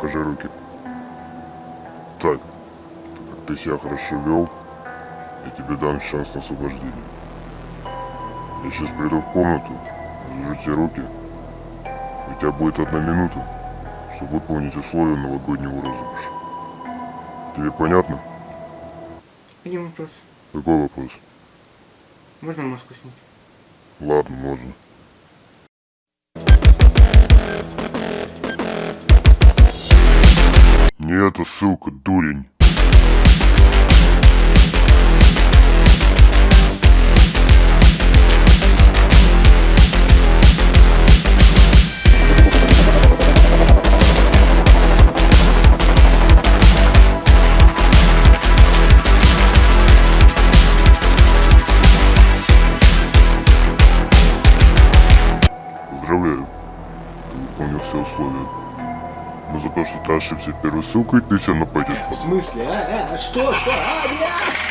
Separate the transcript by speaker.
Speaker 1: покажи руки. Так, так как ты себя хорошо вел, я тебе дам шанс на освобождение. Я сейчас приду в комнату, развяжу тебе руки. У тебя будет одна минута, чтобы выполнить условия новогоднего розыгрыша. Тебе понятно?
Speaker 2: Один вопрос.
Speaker 1: Какой вопрос?
Speaker 2: Можно маску снять?
Speaker 1: Ладно, можно. Не эта ссылка, дурень. Поздравляю. Ты выполнил все условия. Но за то, что ты ошибся первой ссылкой, ты все на пойдешь
Speaker 2: В смысле? А, а, что, что? А, нет!